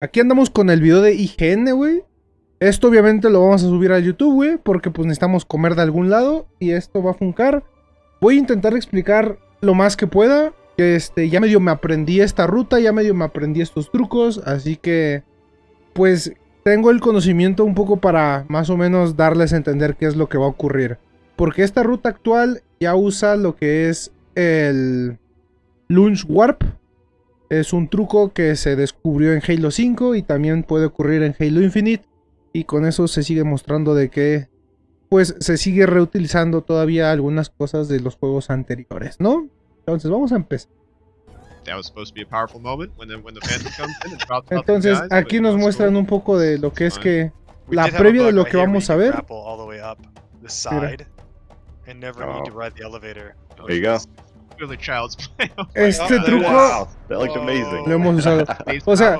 aquí andamos con el video de IGN, güey. Esto obviamente lo vamos a subir a YouTube, güey, porque pues necesitamos comer de algún lado y esto va a funcar. Voy a intentar explicar lo más que pueda. Este, ya medio me aprendí esta ruta, ya medio me aprendí estos trucos, así que pues tengo el conocimiento un poco para más o menos darles a entender qué es lo que va a ocurrir. Porque esta ruta actual ya usa lo que es el Launch Warp, es un truco que se descubrió en Halo 5 y también puede ocurrir en Halo Infinite. Y con eso se sigue mostrando de que pues se sigue reutilizando todavía algunas cosas de los juegos anteriores, ¿no? Entonces vamos a empezar. Entonces aquí nos muestran un poco de lo que es que la previa de lo que vamos a ver. Mira. Este truco lo hemos usado. O sea,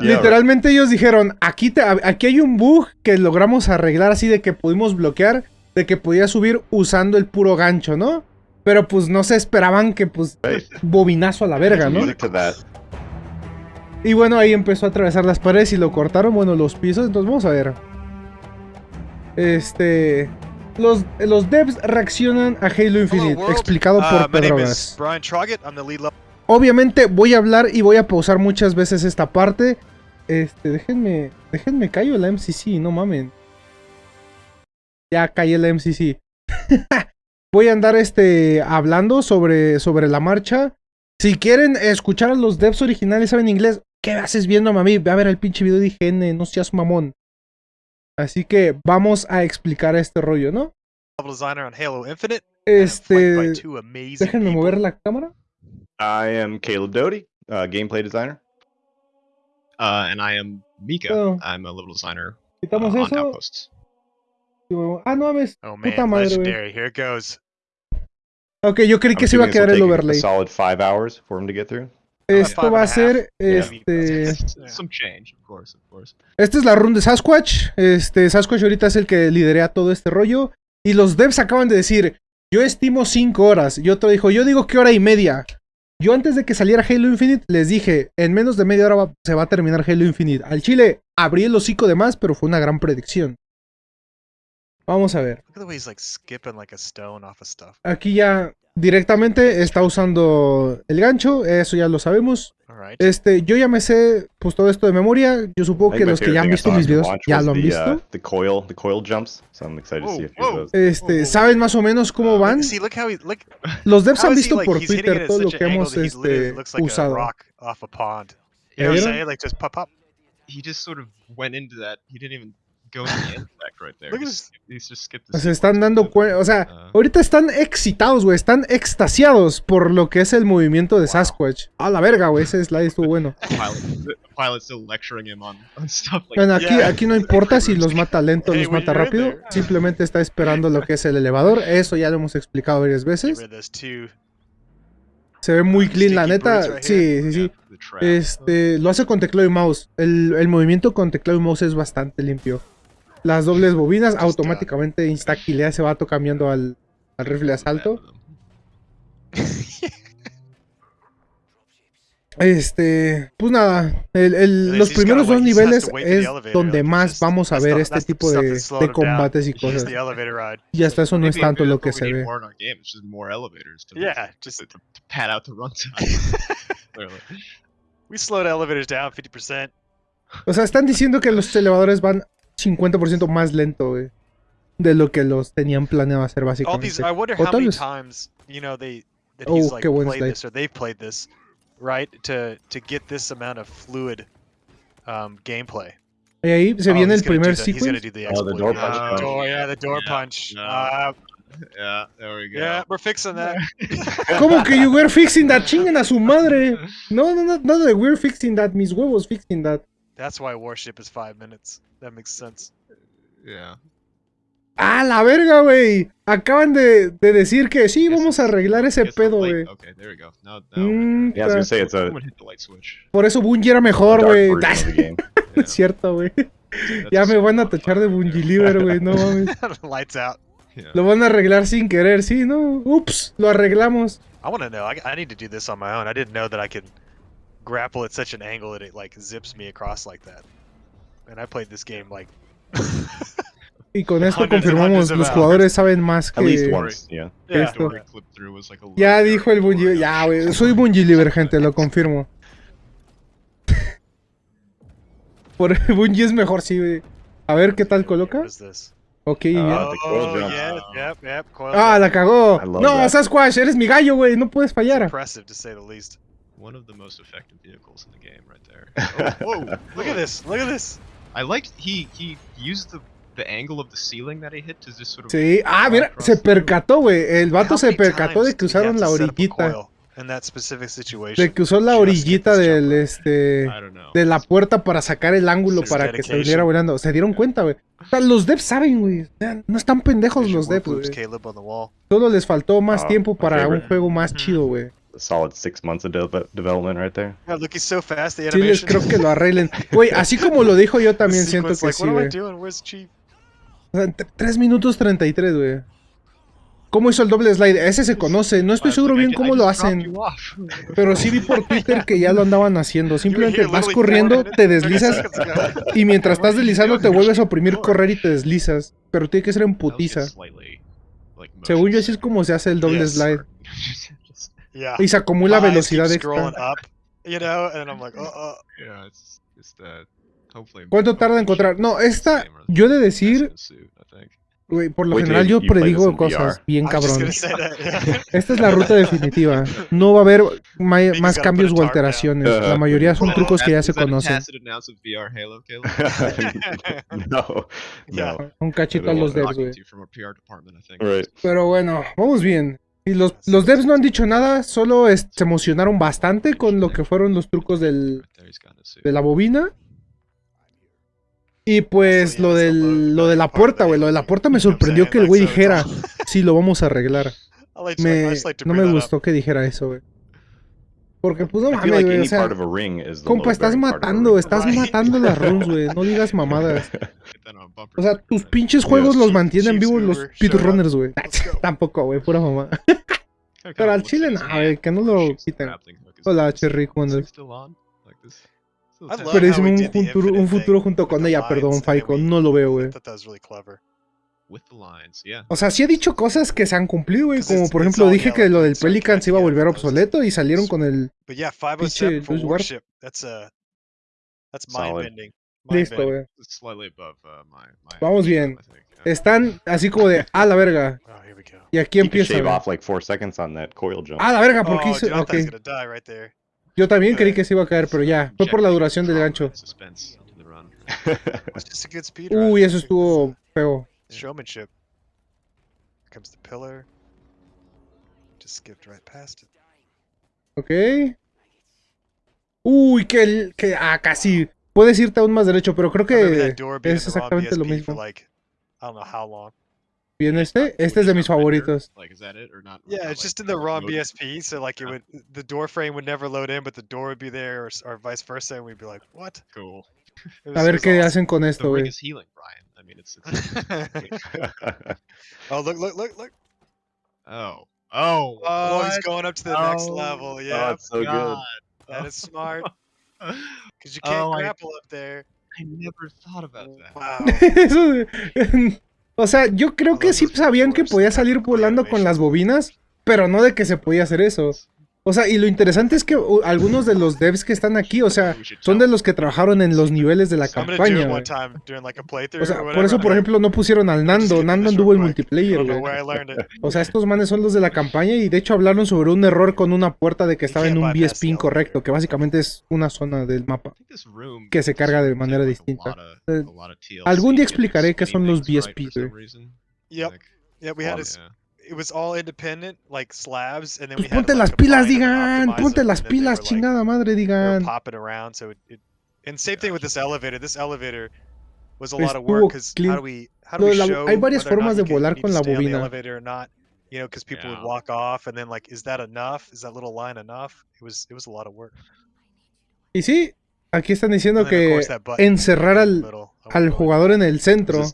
literalmente ellos dijeron, aquí, te, aquí hay un bug que logramos arreglar así de que pudimos bloquear, de que podía subir usando el puro gancho, ¿no? Pero pues no se esperaban que pues bobinazo a la verga, ¿no? Y bueno, ahí empezó a atravesar las paredes y lo cortaron, bueno, los pisos, entonces vamos a ver. Este... Los, los devs reaccionan a Halo Infinite, explicado por uh, Pedro Obviamente voy a hablar y voy a pausar muchas veces esta parte. Este, déjenme, déjenme callo la MCC, no mamen. Ya callé la MCC. voy a andar este, hablando sobre, sobre la marcha. Si quieren escuchar a los devs originales, saben inglés, ¿qué haces viendo a mí? Ve a ver el pinche video de IGN, no seas mamón. Así que vamos a explicar este rollo, ¿no? Este, déjenme mover la cámara. I am Caleb Doty, uh, gameplay designer. Uh, and I am Mika. Oh. I'm a level designer Quitamos uh, eso. Outposts. Ah, no mames. Oh man, puta madre, legendary. Here it goes. Ok, yo creí que se iba a quedar el overlay. solid five hours for him to get through. Esto va a ser, este... Some change, of course, of course. Esta es la run de Sasquatch. Este, Sasquatch ahorita es el que liderea todo este rollo. Y los devs acaban de decir, yo estimo 5 horas. Y otro dijo, yo digo que hora y media. Yo antes de que saliera Halo Infinite les dije, en menos de media hora se va a terminar Halo Infinite. Al chile abrí el hocico de más, pero fue una gran predicción. Vamos a ver. Aquí ya directamente está usando el gancho, eso ya lo sabemos. Este, yo ya me sé pues todo esto de memoria. Yo supongo que los que ya han visto mis videos ya lo han visto. Este, saben más o menos cómo van. Los devs han visto por Twitter todo lo que hemos este, usado. He just se están dando cuenta, o sea, uh. ahorita están excitados, güey, están extasiados por lo que es el movimiento de Sasquatch. A la verga, güey, ese slide estuvo bueno. Bueno, aquí, aquí no importa si los mata lento o los mata rápido, simplemente está esperando lo que es el elevador, eso ya lo hemos explicado varias veces. Se ve muy clean, la neta. Sí, sí, sí. Este, lo hace con teclado y mouse. El, el movimiento con teclado y mouse es bastante limpio las dobles bobinas, automáticamente instaquilea ese vato cambiando al, al rifle de asalto. Este, pues nada, el, el, los primeros dos niveles es donde más vamos a ver este tipo de, de combates y cosas. Y hasta eso no es tanto lo que se ve. O sea, están diciendo que los elevadores van 50% más lento, güey. De lo que los tenían planeado hacer básicamente. These, I wonder how many times, you know, they that oh, he's like played this or they've played this, right? To to get this amount of fluid um, gameplay. Y ahí se oh, viene el primer sequence. Oh, the door punch. Uh, door, yeah, the door yeah, punch. No. Uh, yeah, there we go. Yeah, we're fixing that. ¿Cómo que you were fixing that? Chinguen a su madre. No, no, no, no, we're fixing that. Mis huevos fixing that. That's why Warship is five minutes. That makes sense. Yeah. ¡Ah, la verga, güey! Acaban de, de, decir que sí, vamos a arreglar ese pedo, güey. Okay, there we go. Now, now mm, yeah, I was gonna say it's a... Por eso Bungie era mejor, güey. es cierto, güey. Ya me van a tachar de Bungie Liver, güey, no mames. Lights out. Yeah. Lo van a arreglar sin querer, sí, ¿no? Ups, lo arreglamos. I wanna know. I, I need to do this on my own. I didn't know that I could grapple at such an angle that it like zips me across like that. And I played this game like Y con esto confirmamos, los jugadores saben más At least que... once, yeah. yeah, Esto. Ya dijo el Bungie, ya, güey, soy Bungie Liver, gente, lo confirmo. Por Bungie es mejor, sí, güey. A ver qué tal coloca. Ok, Ah, the coil Oh, Ah, la cagó. No. Sasquatch, eres mi gallo, güey, no puedes fallar. One of the most effective vehicles in the game, right there. Oh, whoa! Look at this. Look at this. I liked he he used the the angle of the ceiling that he hit to just sort of. Sí, ah, mira, se percató, güey. El vato se percató de que usaron la orillita. In that specific situation. De que usó la orillita del, jumper. este... De la puerta para sacar el ángulo para que dedication. saliera volando. Se dieron cuenta, güey. O sea, los devs saben, güey. No están pendejos los devs, wall. Solo les faltó más Ah, tiempo para un juego más Mhm. chido, güey. Solid six months of de- development right there. Yeah, look, he's so fast. The Sí les animation. creo que lo arreglen. Güey, así como lo dijo yo también siento que like, sí, What am I güey. doing? Where's Chief? O sea, 3 minutos 33, güey. ¿Cómo hizo el doble slide? Ese se conoce. No estoy seguro bien cómo lo hacen. Pero sí vi por Twitter que ya lo andaban haciendo. Simplemente vas corriendo, te minutes, 30 deslizas y mientras estás deslizando te vuelves a oprimir correr y te deslizas. Pero tiene que ser en putiza. Según yo así es como se hace el doble slide. Yeah. Y se acumula velocidad extra. you know, and I'm like, oh, oh. yeah, it's it's that. Hopefully. ¿Cuánto tarda en encontrar? No, esta, yo he de decir, güey, por lo Wait general yo predigo cosas bien cabrón. Esta es la ruta definitiva. No va a haber más cambios o alteraciones. La mayoría son trucos que ya se conocen. No, no. Un cachito a los devs, güey. Pero bueno, vamos bien. Y los, los devs no han dicho nada, solo es- se emocionaron bastante con lo que fueron los trucos del, de la bobina. Y pues lo, del, lo de la puerta, güey. Lo de la puerta me sorprendió que el güey dijera, sí, lo vamos a arreglar. Me, no me gustó que dijera eso, güey. Porque pues no mames, like güey. O sea, compa, estás matando, ring. estás Right. matando las runs, güey. No digas mamadas. O sea, tus pinches juegos los mantienen vivos los speedrunners, güey. Tampoco, güey, pura mamá. Pero al chile no, güey, que no lo quiten. Hola. Cherry love Pero we un futuro, un futuro junto con ella, perdón, Faiko. No lo veo, güey. O sea, sí he dicho cosas que se han cumplido, güey. Como por ejemplo, dije que lo del Pelican se iba a volver obsoleto y salieron con el. But yeah, 507 for Luis Guard. warship. That's uh that's Solid. mind bending. Listo, güey. Uh, Vamos bien. Están así como de, a la verga. Oh, here we go. Y aquí empieza. A la verga, ¿por qué oh, hice? Yo también creí que se iba a caer, pero ya. Fue por la duración del gancho. Uy, eso estuvo feo. It's Showmanship. Here comes the pillar. Just skipped right past it. Ok. Uy, que, el- que ah, casi. Puedes irte aún más derecho, pero creo I que that door being es in the wrong exactamente lo mismo. like I don't know how long. Bien este, este es de mis favoritos. Like, is that it or not? Yeah, it's like, just in the wrong? BSP, so like it would the door frame would never load in, but the door would be there, or, or vice versa, and we'd be like, "What?" Cool. It A ver qué was hacen con The esto, ring güey. I mean, it's. oh look, look, look, look! oh. Oh. Oh, he's going up to the next Oh, level. oh, Yeah, it's so God. that is smart I because you can't Oh, I- grapple up there. never thought about that. Wow. O sea, yo creo que sí sabían que podía salir volando con las bobinas, pero no de que se podía hacer eso. O sea, y lo interesante es que uh, algunos de los devs que están aquí, o sea, son de los que trabajaron en los niveles de la campaña. güey. O sea, or por eso, por ejemplo, no pusieron al Nando. Nando anduvo en multiplayer, güey. O sea, estos manes son los de la campaña y de hecho hablaron sobre un error con una puerta de que estaba en un BSP the incorrecto, que básicamente es una zona del mapa. Que se carga de manera distinta. Eh, algún día explicaré qué son los BSP, güey. Yep. Yeah, we had yeah. It was all independent, like slabs, and then we had ponte to, las like, pilas, combine them and digan. optimize Ponte them, las and then they pilas, were, chingada madre, they were digan. popping around. So it, it and same thing with this elevator. This elevator was a lot of work because how do we how do Lo we de la- show hay varias whether or not formas you de can- volar need con to la stay on the bobina. elevator or not? You know, because people Yeah. would walk off, and then like, is that enough? Is that little line enough? It was it was a lot of work. Y sí, aquí están diciendo que encerrar al, al jugador en el centro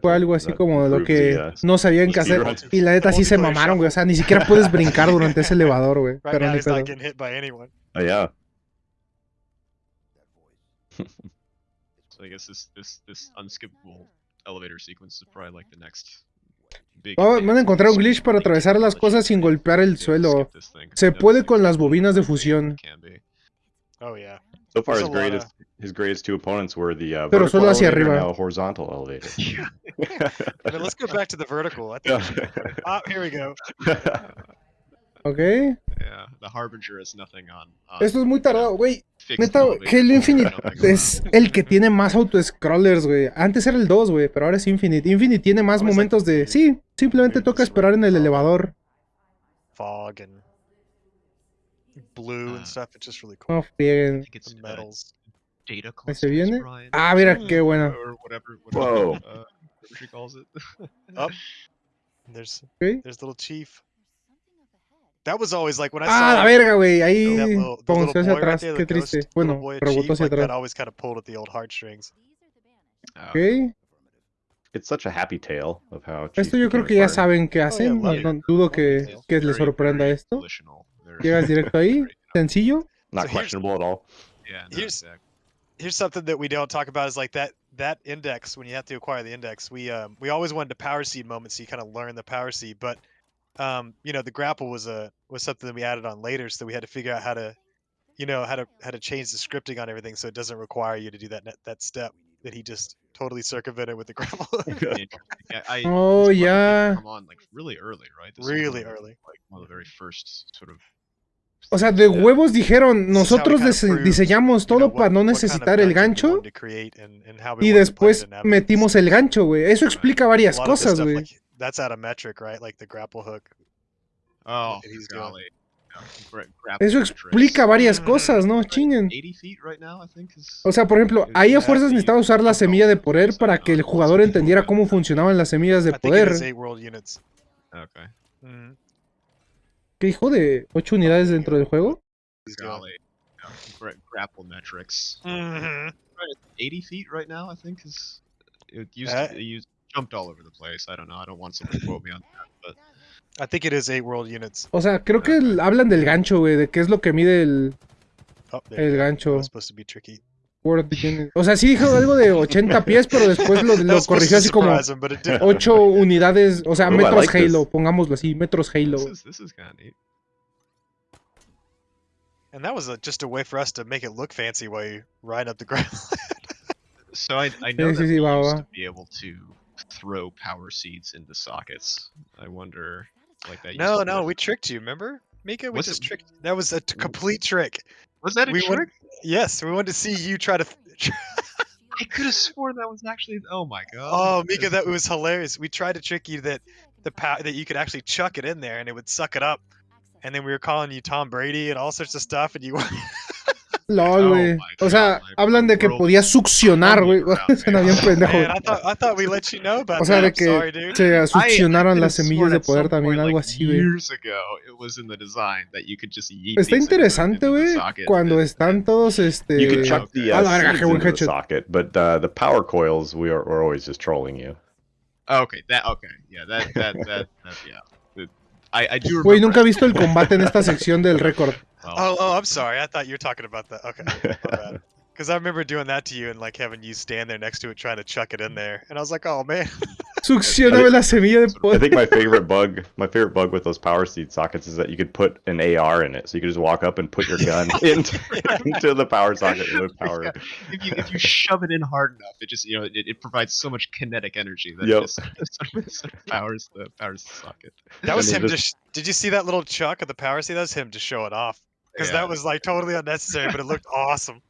fue algo así como lo que uh, no sabían qué hacer. Y la neta sí se mamaron, güey. O sea, ni siquiera puedes brincar durante ese elevador, güey. Pero ni pedo. Oh yeah. So I guess this this this unskippable elevator sequence is probably like the next big. Va- thing van a encontrar un glitch para atravesar las cosas sin golpear el suelo. Se puede con las bobinas de fusión. Oh yeah. So far, There's his greatest his greatest two opponents were the uh, Pero vertical solo hacia arriba. now a horizontal elevator. I mean, let's go back to the vertical. I think. Ah, here we go. ¿Ok? Yeah, the harbinger is nothing on. on Esto es muy tardado, güey. Neta, Halo Infinite es el que tiene más auto-scrollers, güey. Antes era el 2, güey, pero ahora es Infinite. Infinite tiene más momentos de... Sí, simplemente toca esperar en el elevador. Fog and blue Ah. and stuff. It's just really cool. No I frieguen. think it's The uh, metals. data ¿Ahí se viene? Brian, Ah, mira, qué buena. or whatever, whatever, Whoa. uh, whatever she calls it. Up. There's Ok. there's little chief. That was always like when I Ah, saw la verga, güey. that Ahí little, the bounceó little hacia boy right atrás. there, Qué the ghost, triste. Bueno, rebotó hacia like that atrás. always kind of pulled at the old heartstrings. Oh, Ok. it's such a happy tale of how. Chief Esto yo creo que ya saben qué hacen. No, love no it. dudo que, que les sorprenda very esto. Volitional, very- Llegas directo ahí. very, Sencillo. Not So here's- questionable at all. Yeah, no, Here's- exactly. Here's something that we don't talk about is like that that index when you have to acquire the index. We um we always wanted a power seed moment so you kind of learn the power seed, but um you know the grapple was a was something that we added on later, so we had to figure out how to you know how to how to change the scripting on everything so it doesn't require you to do that that step that he just totally circumvented with the grapple. Yeah, I, Oh, this one, I think, yeah. Come on, like really early, right? This really early. Like one of the very first sort of. O sea, de huevos dijeron, nosotros diseñamos todo para no necesitar el gancho y después metimos el gancho, güey. Eso explica varias cosas, güey. like, that's out of metric, right? Like the grapple hook. Oh, golly. Eso explica varias Mhm. cosas, ¿no? Right, Chinguen. 80 feet right now, I think is. O sea, por ejemplo, ahí a fuerzas necesitaba usar la semilla de poder para que el jugador entendiera cómo funcionaban las semillas de poder. Okay. ¿Qué dijo de 8 unidades dentro del juego? He's grapple metrics. Mhm. 80 feet right now, I think is. It used Uh, to. It used jumped all over the place. I don't know. I don't want someone to quote me on that, but I think it is eight world units. O sea, creo que el- hablan del gancho, güey, de qué es lo que mide el Oh, El gancho. Was supposed to be tricky. World Unit. O sea, sí dijo algo de 80 pies, pero después lo, lo corrigió así como surprise him, but it didn't. 8 unidades, o sea, Ooh, I metros like this. Pongámoslo así, metros Halo. this is this is kind of neat. And that was a, just a way for us to make it look fancy while you ride up the ground. So I I know Sí, sí, that sí, we va, used va. to be able to throw power seeds into sockets. I wonder, like that. no, no, we tricked you. Remember, Mika? We What's just it- tricked. That was a t- complete trick. Was that a we trick? wanted- Yes, we wanted to see you try to. I could have sworn that was actually. Oh my god. Oh, Mika, that was hilarious. We tried to trick you that the pow- that you could actually chuck it in there and it would suck it up. And then we were calling you Tom Brady and all sorts of stuff, and you. LOL, Oh güey. O sea, God, hablan de que podía succionar, güey. Suena bien pendejo. Man, I thought I thought we let you know about O sea, de que sorry, se succionaron I las semillas de poder también, point, algo así, güey. Está interesante, güey, cuando and- están todos, este... A la verga, seeds qué buen into the headshot. socket, but uh, the power coils we are we're always just trolling you. Oh, okay, that okay, yeah, that that that, that yeah. The- I I do remember. Güey, nunca he visto el combate en esta sección del récord. Well, Oh, oh, I'm sorry. I thought you were talking about that. Okay. Because I remember doing that to you and like having you stand there next to it trying to chuck it in mm. there, and I was like, oh man. Succioname la semilla de I think my favorite bug, my favorite bug with those power seed sockets is that you could put an AR in it, so you could just walk up and put your gun into, into the power socket and would power it. if you if you shove it in hard enough, it just you know it, it provides so much kinetic energy that Yep. it just sort of, sort of powers the powers the socket. That was And him they just. Did you see that little chuck of the power seed? That was him to show it off. Because Yeah. that was like totally unnecessary, but it looked awesome.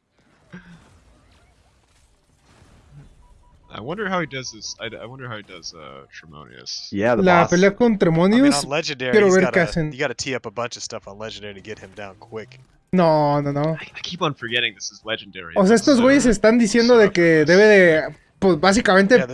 I wonder how he does this. I, I wonder how he does uh Tremonius. Yeah, the La boss. pelea con I mean, Tremonius. on legendary, quiero ver qué gotta, hacen. you got to tee up a bunch of stuff on legendary to get him down quick. No, no, no. I, I keep on forgetting this is legendary. O sea, estos güeyes están diciendo de que debe de, pues básicamente, Yeah,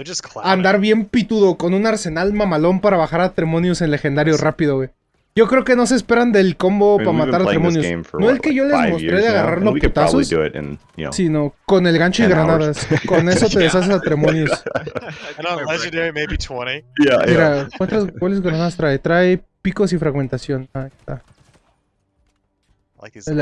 andar bien pitudo con un arsenal mamalón para bajar a Tremonius en legendario rápido, güey. Yo creo que no se esperan del combo I mean, para matar a for, No what, el que like yo les mostré years de agarrar los putazos, in, you know, sino con el gancho y 10 hours. granadas. Con eso te deshaces a Tremonius. I And think on my brain- legendary, maybe 20. yeah, yeah. Mira, ¿cuántas, ¿cuáles granadas trae? Trae picos y fragmentación. Ahí está. Like El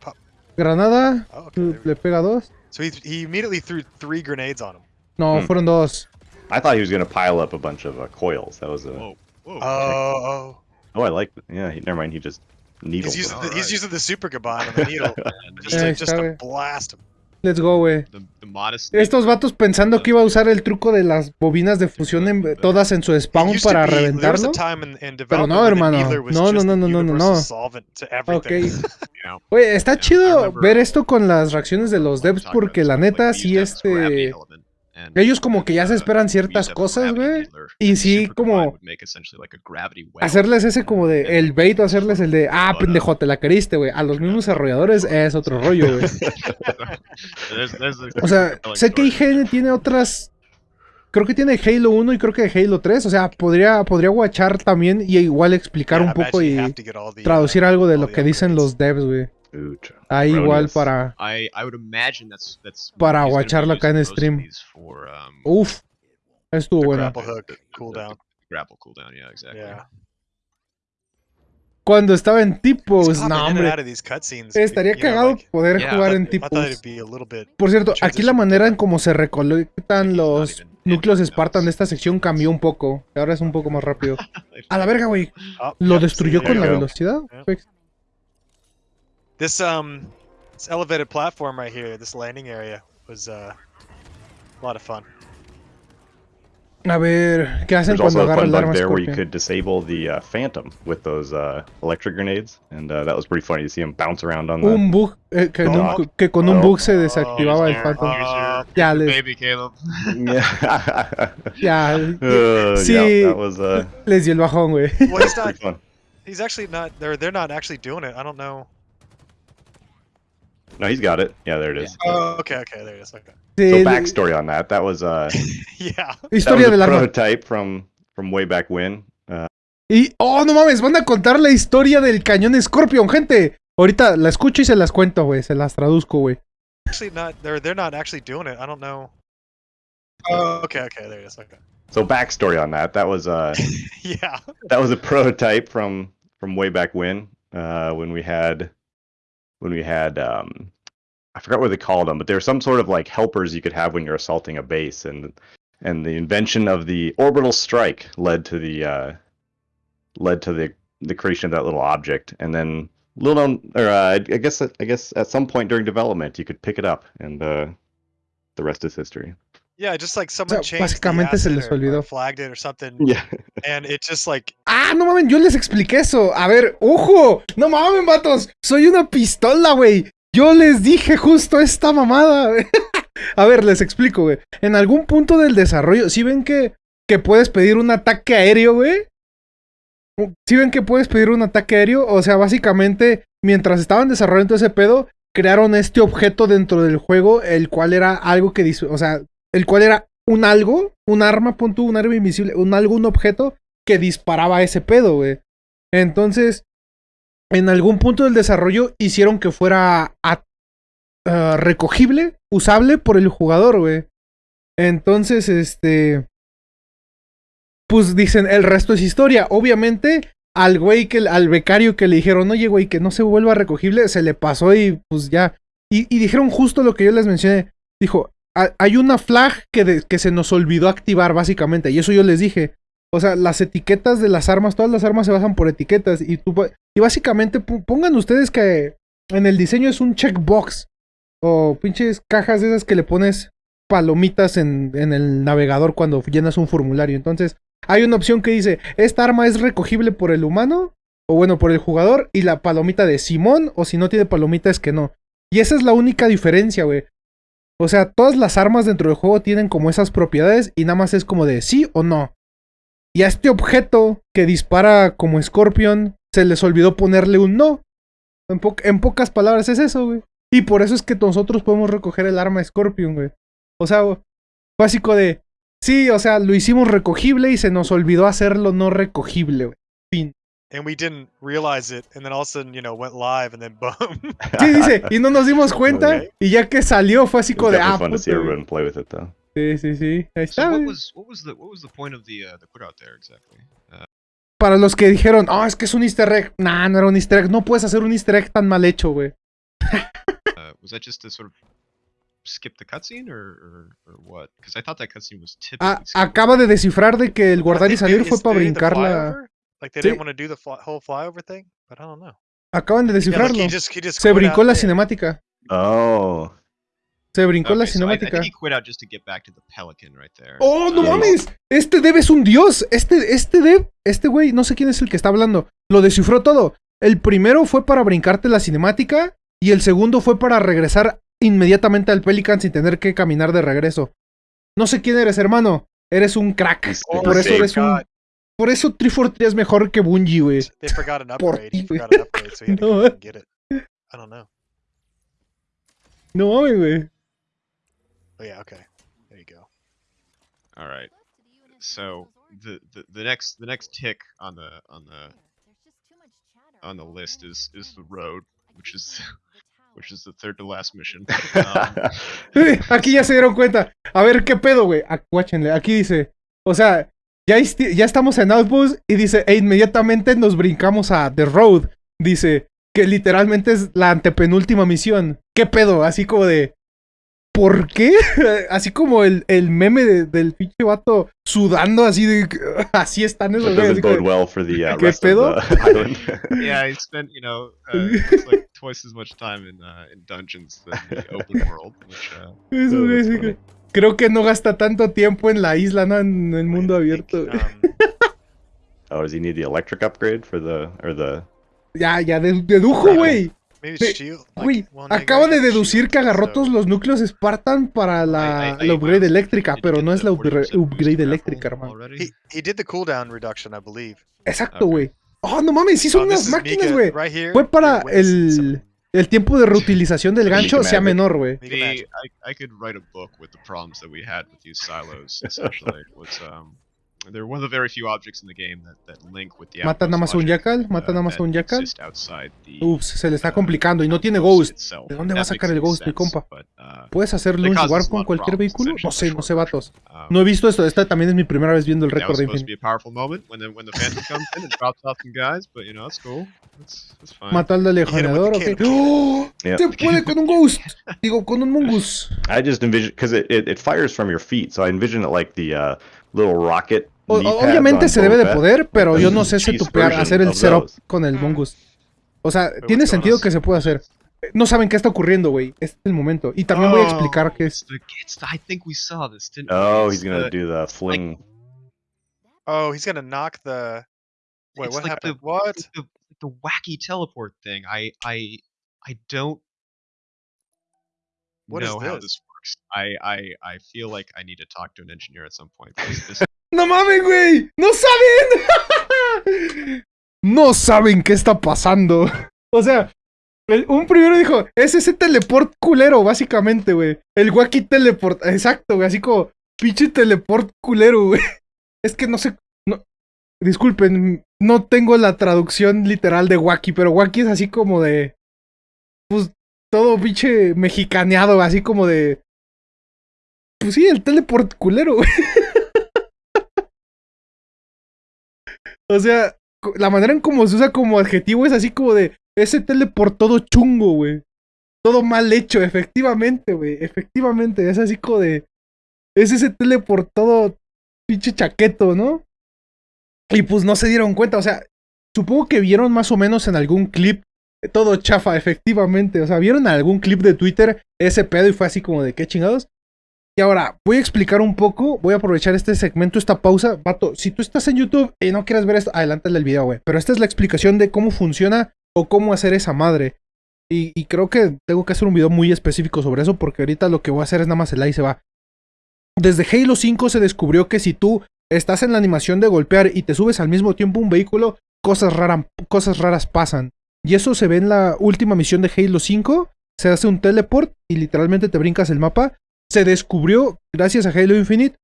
pop. Granada, Oh, okay, le pega dos. So he, he immediately threw three grenades on him. No, Hmm. fueron dos. I thought he was gonna pile up a bunch of uh, coils. That was a. Whoa, whoa. Oh, oh. Oh, I like. Yeah, he, never mind. He just needled. He's using, the, he's Alright. using the super Gaban and the needle just, to, just to blast him. Let's go, güey. the, the modest. Estos vatos pensando que iba a usar el truco de las bobinas de fusión en- todas en su spawn para reventarlo. Pero no, hermano. No, no, no, no, no, no, no. Ok. everything. You know, Güey, está chido remember- ver esto con las reacciones de los devs porque la neta sí este... Ellos como que ya se uh, esperan ciertas cosas, güey. Y sí, como- Hacerles ese como de el bait o hacerles el de ah uh, pendejo te la queriste güey a los mismos desarrolladores es otro rollo güey o sea sé que. IGN tiene otras creo que tiene Halo 1 y creo que Halo 3 o sea podría podría guachar también y igual explicar un poco y the, uh, traducir algo de lo que dicen los devs güey Ahí igual para I, I would imagine that's that's Para he's gonna be guacharlo acá en stream. For, um, uf estuvo The bueno cooldown. grapple cooldown, yeah, exactly. Yeah. cuando estaba en popping no hombre cutscenes, estaría know, cagado like, poder Yeah, jugar en bit. Por cierto, aquí la manera en cómo se recolectan los even núcleos Spartan de esta sección cambió un poco. Ahora es un poco más rápido. A la verga, güey. Oh, ¿Lo yep, destruyó con la velocidad? Yeah. Fue- This um, this elevated platform right here, this landing area was uh, a lot of fun. A ver, ¿qué hacen There's cuando also a agarra fun el bug there where you Scorpion? could disable the uh, Phantom with those uh, electric grenades, and uh, that was pretty funny to see him bounce around on the. Un bug, eh, que, en un- que con un No. bug se desactivaba el Oh, Phantom. uh, Ya, les, baby Caleb. yeah. ya, Uh, Sí. yeah, that was uh, pues, les dio el bajón, güey. Well, he's not. pretty fun. He's actually not. They're they're not actually doing it. I don't know. No, he's got it. Yeah, there it is. Oh, okay, okay, there it is. Okay. Sí, So el- backstory on that. That was uh, yeah. that was historia a del arma. prototype from from way back when. Uh, Y, oh, no mames, van a contar la historia del cañón Scorpion, gente. Ahorita la escucho y se las cuento, güey. Se las traduzco, güey. Actually, not. They're they're not actually doing it. I don't know. Oh, okay, okay, there it is. Okay. so backstory on that. That was uh, Yeah. that was a prototype from from way back when uh, when we had when we had um, I forgot what they called them, but there were some sort of like helpers you could have when you're assaulting a base, and and the invention of the orbital strike led to the uh, led to the the creation of that little object, and then little known, or uh, I guess I guess at some point during development you could pick it up, and uh, the rest is history. Yeah, just like someone sea, changed the básicamente se les olvidó. flagged it or something, Yeah. and it just like Ah, no mames, yo les expliqué eso. A ver, ojo. No mames, vatos. Soy una pistola, güey. Yo les dije justo esta mamada. A ver, les explico, güey. En algún punto del desarrollo, si ven que, que puedes pedir un ataque aéreo, güey? Si ven que puedes pedir un ataque aéreo? O sea, básicamente, mientras estaban desarrollando ese pedo, crearon este objeto dentro del juego, el cual era algo que... O sea, el cual era un algo, un arma, pon un arma invisible, un algo, un objeto que disparaba ese pedo, güey. Entonces, en algún punto del desarrollo hicieron que fuera a- ah, recogible, usable por el jugador, güey. Entonces, este... Pues dicen, el resto es historia. Obviamente, al güey que, al becario que le dijeron, oye, güey, que no se vuelva recogible, se le pasó y pues ya. Y, dijeron justo lo que yo les mencioné. Dijo, "Ha- hay una flag que, se nos olvidó activar, básicamente. Y eso yo les dije. O sea, las etiquetas de las armas, todas las armas se basan por etiquetas. Y, tú, y básicamente pongan ustedes que en el diseño es un checkbox. O pinches cajas de esas que le pones palomitas en, en el navegador cuando llenas un formulario. Entonces, hay una opción que dice, esta arma es recogible por el humano, o bueno, por el jugador, y la palomita de Simón, o si no tiene palomita es que no. Y esa es la única diferencia, güey. O sea, todas las armas dentro del juego tienen como esas propiedades y nada más es como de sí o no. Y a este objeto que dispara como Scorpion, se les olvidó ponerle un no. En, po- en pocas palabras es eso, güey. Y por eso es que nosotros podemos recoger el arma Scorpion, güey. O sea, básico de, sí, o sea, lo hicimos recogible y se nos olvidó hacerlo no recogible, güey. And we didn't realize it, and then all of a sudden, you know, went live, and then boom. Sí, dice, y no nos dimos cuenta. Y ya que salió fue así como de, ah, fun to see puto, güey". everyone play with it though. Sí, sí, sí. Ahí So what güey. was what was the what was the point of the uh, the put out there exactly? Uh, Para los que dijeron, ah, es que es un easter egg. Nah, no era un easter egg. No puedes hacer un easter egg tan mal hecho, güey. Was that just to sort of skip the cutscene or or, or what? Because I thought that cutscene was typically. Ah, acaba de descifrar de que el guardar y salir fue para brincar la... flyover? Like they Sí. didn't want to do the fly- whole flyover thing, but I don't know. Acaban de Yeah, descifrarlo. he just, he just Se brincó la there. cinemática. Oh. Se brincó la Okay, so I, I cinemática. think he quit out just to get back to the pelican right there. ¡Oh, no mames! Este dev es un dios. Este, este dev, este güey, no sé quién es el que está hablando. Lo descifró todo. El primero fue para brincarte la cinemática y el segundo fue para regresar inmediatamente al Pelican sin tener que caminar de regreso. No sé quién eres, hermano. Eres un crack. Oh, Por eso eres un... Por eso 343 es mejor que Bungie, güey. They forgot an Por upgrade. ti, He forgot an upgrade, so he had to No, go and get it. I don't know. No mames, güey. Oh yeah, okay. There you go. All right. So the, the the next the next tick on the on the on the list is is the road, which is which is the third to last mission. Um, Aquí ya se dieron cuenta. A ver, ¿qué pedo, güey? Guáchenle, Aquí dice, o sea, ya, ya estamos en Outpost y dice, e inmediatamente nos brincamos a The Road. Dice que literalmente es la antepenúltima misión. ¿Qué pedo? Así como de... ¿Por qué? Así como el, el meme de- del pinche vato sudando así de... Así están esos güeyes. well for the uh, ¿Qué pedo? yeah, I spent you know uh, it's like twice as much time in uh, in dungeons than the open world, which uh, esos Creo que no gasta tanto tiempo en la isla, ¿no? En el mundo abierto. um, Oh, does he need the electric upgrade for the or the? Ya, ya de- dedujo, güey. Güey, acaba de deducir que agarró todos los núcleos Spartan para la, I- I- la upgrade eléctrica, pero no es la 40% upgra- boost upgrade eléctrica, hermano. He, he did the cooldown reduction, I believe. Exacto, güey. Oh, no mames, sí son Oh, unas máquinas, güey. right here. Fue para el, el tiempo de reutilización del gancho sea menor, güey. I, I could write a book with the problems that we had with these silos. Essentially, was um, they're one of the very few objects in the game that, that link with the Mata nada más a un jackal, mata uh, nada más a un jackal. exist outside the, Ups, se le está uh, complicando y no tiene outpost ghost. ¿De dónde va a sacar el ghost, mi compa? uh, ¿Puedes hacer They launch cause us warp con cualquier vehículo? No sé, no sé, vatos. um, No he visto esto. Esta también es mi primera vez viendo el that récord was de supposed to Infinite. be a powerful moment when the when the Phantom comes in and drops off some guys, but you know it's cool. It's, it's fine. Mató al the ok. ¡Oh! Se puede con un ghost. Digo, con un mongoose. I just envision because it, it, it fires from your feet, so I envision it like the uh, little rocket. O- obviamente se debe de poder, pero yo no sé setupear, hacer el setup con el mongoose. O sea, tiene sentido que se puede hacer. No saben qué está ocurriendo, güey. Este es el momento. Y también voy a explicar Oh, qué it's es. I think we saw this, didn't Oh, he's gonna do the fling. Oh, he's gonna knock the. Wait, what happened? the- What? the, wacky teleport thing. I I I don't What is know how this? This works. I I I feel like I need to talk to an engineer at some point. because This, ¡No mames, güey! ¡No saben! no saben qué está pasando. O sea, un primero dijo, es ese teleport culero, básicamente, güey. El wacky teleport. Exacto, güey. Así como, pinche teleport culero, güey. Es que no sé. No, disculpen, no tengo la traducción literal de wacky, pero wacky es así como de. Pues todo pinche mexicaneado, así como de. Pues sí, el teleport culero, güey. O sea, la manera en cómo se usa como adjetivo es así como de ese teleport todo chungo, güey. Todo mal hecho, efectivamente, güey. Efectivamente, es así como de. Es ese teleport todo pinche chaqueto, ¿no? Y pues no se dieron cuenta, o sea, supongo que vieron más o menos en algún clip eh, todo chafa, efectivamente. O sea, vieron algún clip de Twitter ese pedo y fue así como de qué chingados. Y ahora, voy a explicar un poco, voy a aprovechar este segmento, esta pausa. Vato, si tú estás en YouTube y no quieres ver esto, adelántale el video, güey. Pero esta es la explicación de cómo funciona o cómo hacer esa madre. Y, y creo que tengo que hacer un video muy específico sobre eso porque ahorita lo que voy a hacer es nada más el ahí se va. Desde Halo 5 se descubrió que si tú estás en la animación de golpear y te subes al mismo tiempo a un vehículo, cosas, raras cosas raras pasan. Y eso se ve en la última misión de Halo 5. Se hace un teleport y literalmente te brincas el mapa se descubrió, gracias a Halo Infinite,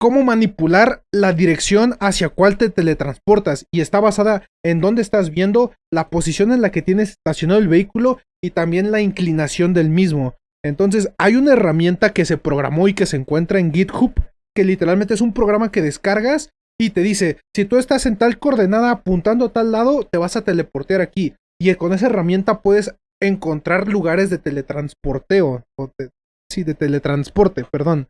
cómo manipular la dirección hacia cuál te teletransportas. Y está basada en dónde estás viendo, la posición en la que tienes estacionado el vehículo y también la inclinación del mismo. Entonces, hay una herramienta que se programó y que se encuentra en GitHub, que literalmente es un programa que descargas y te dice, si tú estás en tal coordenada apuntando a tal lado, te vas a teleportear aquí. Y con esa herramienta puedes encontrar lugares de teletransporteo. O sí, de teletransporte, perdón.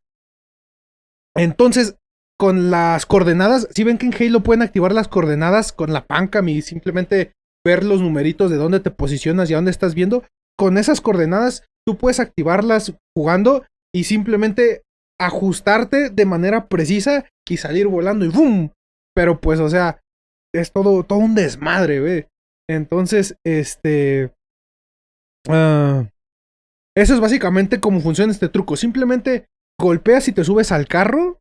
Entonces, con las coordenadas, si ven que en Halo pueden activar las coordenadas con la Pancam y simplemente ver los numeritos de dónde te posicionas y a dónde estás viendo, con esas coordenadas tú puedes activarlas jugando y simplemente ajustarte de manera precisa y salir volando y ¡boom! Pero pues, o sea, es todo, todo un desmadre, ve. Entonces, este... ah, eso es básicamente cómo funciona este truco. Simplemente golpeas y te subes al carro.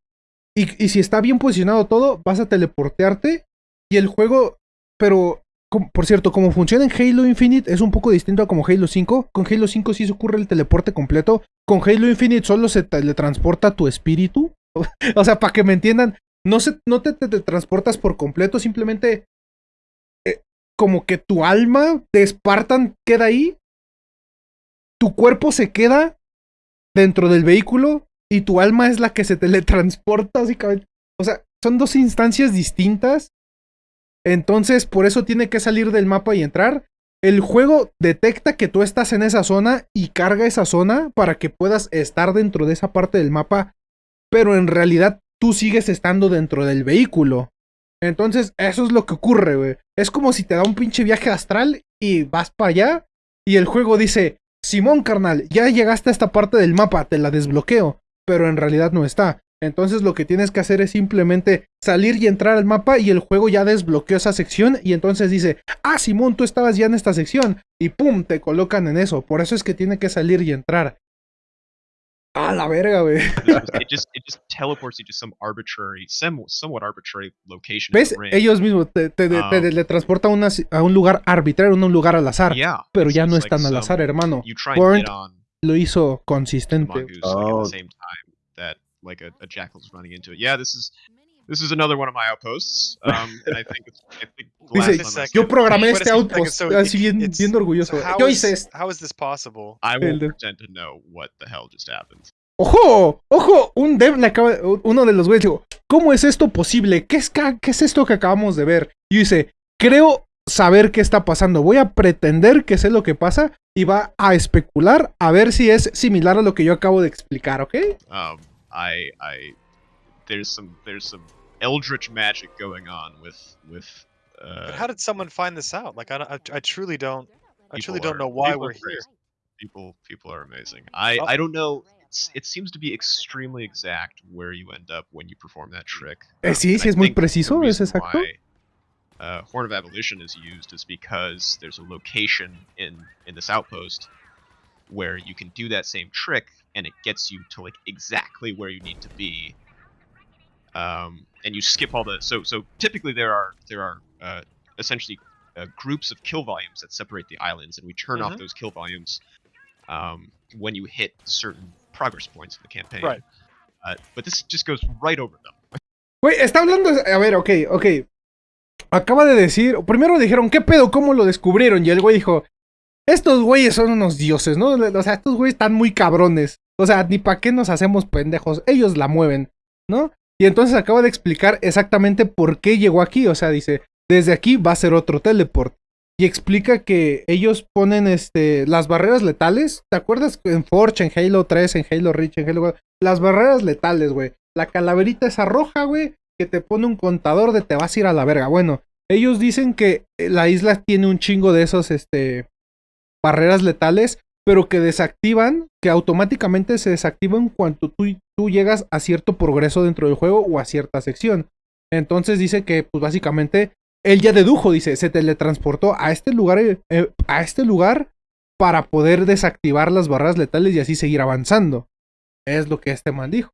Y, si está bien posicionado todo, vas a teleportearte. Y el juego. Pero. por cierto, como funciona en Halo Infinite es un poco distinto a como Halo 5. Con Halo 5 sí se ocurre el teleporte completo. Con Halo Infinite solo se teletransporta tu espíritu. o sea, para que me entiendan, no, no te teletransportas por completo, simplemente eh, como que tu alma de Spartan queda ahí, tu cuerpo se queda dentro del vehículo y tu alma es la que se teletransporta, básicamente. O sea, son dos instancias distintas. Entonces, por eso tiene que salir del mapa y entrar. El juego detecta que tú estás en esa zona y carga esa zona para que puedas estar dentro de esa parte del mapa, pero en realidad tú sigues estando dentro del vehículo. Entonces, eso es lo que ocurre, güey. Es como si te da un pinche viaje astral y vas para allá y el juego dice, Simón, carnal, ya llegaste a esta parte del mapa, te la desbloqueo, pero en realidad no está. Entonces lo que tienes que hacer es simplemente salir y entrar al mapa y el juego ya desbloqueó esa sección y entonces dice, ah, Simón, tú estabas ya en esta sección y pum, te colocan en eso. Por eso es que tiene que salir y entrar. Ah, la verga, güey. It just, it just it just teleports you to some arbitrary, some, somewhat arbitrary location. in ¿Ves? Ellos mismos te, te, te Ah. teletransportan a, una- a un lugar arbitrario, a un lugar al azar. yeah, Pero ya no es like tan al some- azar, hermano. Burnt Lo hizo consistente. mongoose like, at Oh. the same time that like a, a jackal's running into it. Yeah, this is this is another one of my outposts. Um, and I think it's I think Dice, second. Yo programé este outpost, so así bien, orgulloso. So Yo is- hice esto. How is this possible? I de- pretend to know what the hell just happened. ¡Ojo! ¡Ojo! Un dev le acaba. Uno de los güeyes dijo: ¿Cómo es esto posible? ¿Qué es, ¿Qué es esto que acabamos de ver? Y dice: Creo saber qué está pasando. Voy a pretender que sé lo que pasa y va a especular a ver si es similar a lo que yo acabo de explicar, ¿ok? Um, I I there's some there's some eldritch magic going on with with. Uh, But how did someone find this out? Like, I, don't- I, I truly don't. I truly people don't are- know why we're here. People people are amazing. I Oh. I don't know. It's, it seems to be extremely exact where you end up when you perform that trick. Eh, Um, sí, and sí I es muy the preciso, es reason exacto. why, Uh, Horn of Abolition is used is because there's a location in in this outpost where you can do that same trick and it gets you to like exactly where you need to be. Um, and you skip all the so so typically there are there are uh, essentially uh, groups of kill volumes that separate the islands, and we turn off Mhm. those kill volumes um, when you hit certain progress points in the campaign. Right. Uh, but this just goes right over them. Güey, está hablando. A ver, ok, ok. Acaba de decir. Primero dijeron, ¿qué pedo? ¿Cómo lo descubrieron? Y el güey dijo: Estos güeyes son unos dioses, ¿no? O sea, estos güeyes están muy cabrones. O sea, ni para qué nos hacemos pendejos. Ellos la mueven, ¿no? Y entonces acaba de explicar exactamente por qué llegó aquí. O sea, dice: Desde aquí va a ser otro teleport. Y explica que ellos ponen este, las barreras letales. ¿Te acuerdas en Forge, en Halo 3, en Halo Reach, en Halo... Las barreras letales, güey. La calaverita esa roja, güey, que te pone un contador de te vas a ir a la verga. Bueno, ellos dicen que eh, la isla tiene un chingo de esos, este, barreras letales, pero que desactivan, que automáticamente se desactivan cuando tú, tú llegas a cierto progreso dentro del juego o a cierta sección. Entonces dice que, pues básicamente, él ya dedujo, dice, se teletransportó a este lugar, eh, eh, a este lugar para poder desactivar las barreras letales y así seguir avanzando. Es lo que este man dijo.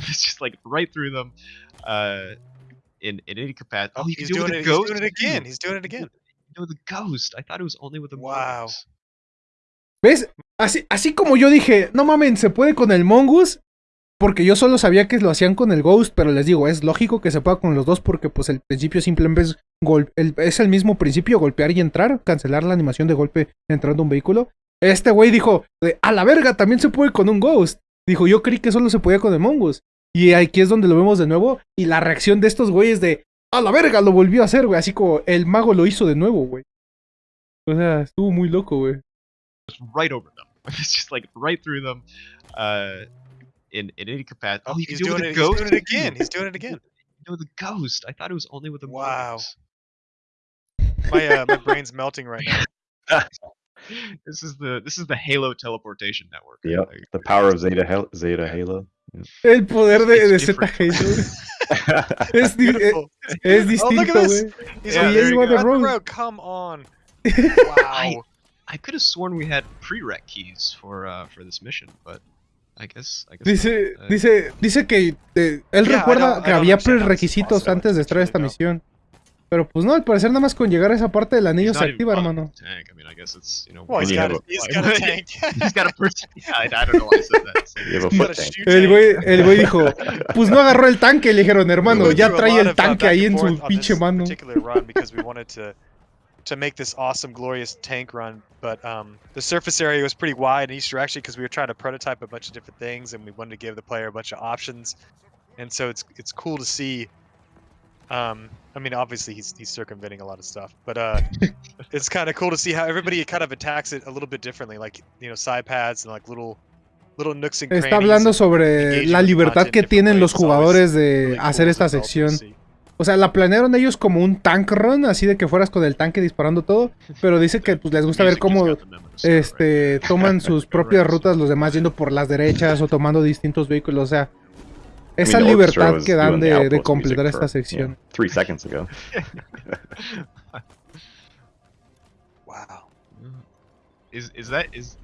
it's just like right through them. Uh, in in any capacity. Oh, he's do it doing it. ghost. He's doing it again. He's doing it again. No, the ghost. I thought it was only with the Wow. ¿Ves? Así, así como yo dije, no mamen, se puede con el Mongoose. Porque yo solo sabía que lo hacían con el Ghost, pero les digo, es lógico que se pueda con los dos porque pues el principio simplemente es, el- es el mismo principio, golpear y entrar, cancelar la animación de golpe entrando a un vehículo. Este güey dijo, a la verga, también se puede con un Ghost. Dijo, yo creí que solo se podía con el Mongoose. Y aquí es donde lo vemos de nuevo y la reacción de estos güeyes de, a la verga, lo volvió a hacer, güey. Así como el mago lo hizo de nuevo, güey. O sea, estuvo muy loco, güey. right over them. It's just like right through them. Uh, in in any capacity. Oh, you can he's do it doing with it. the He's doing it again. He's doing it again. You know the ghost. I thought it was only with the Wow. mortals. My uh, my brain's melting right now. This is the this is the Halo teleportation network. Yep. The power of Zeta Hel- Zeta Halo. El poder de, de It's different. Halo. Es, di- es, Beautiful. es Oh, look at this. He's Yeah, on there you the go. road. road. Come on. Wow. I could have sworn we had prereq keys for uh for this mission, but I guess I guess Dice, not. Uh, dice, dice que eh, él Yeah, I recuerda que I había prerequisitos antes de It's entrar a really esta dumb. misión. Pero pues no, al parecer nada más con llegar a esa parte del anillo se activa, hermano. with the Tank. I mean, I guess it's you know. Well, when he's you got, have a, he's a- got a tank. he's got a person. Yeah, I, I don't know why I said that. So, You have a He's got foot a tank. shoe El güey, el güey dijo, pues no agarró el tanque, le dijeron, hermano, ya trae el uh, tanque ahí en su pinche mano. To to make this awesome, glorious tank run. But um, the surface area was pretty wide in Easter actually because we were trying to prototype a bunch of different things and we wanted to give the player a bunch of options. And so it's it's cool to see. Um, I mean, obviously he's he's circumventing a lot of stuff, but uh, it's kind of cool to see how everybody kind of attacks it a little bit differently, like you know side pads and like little little nooks and crannies. Está hablando sobre la libertad que tienen los jugadores de hacer esta as a sección. O sea, la planearon ellos como un tank run, así de que fueras con el tanque disparando todo, pero dice que pues les gusta ver cómo este toman sus propias rutas, los demás yendo por las derechas o tomando distintos vehículos, o sea, esa libertad que dan de, completar esta sección. three seconds ago. Wow. Is is that is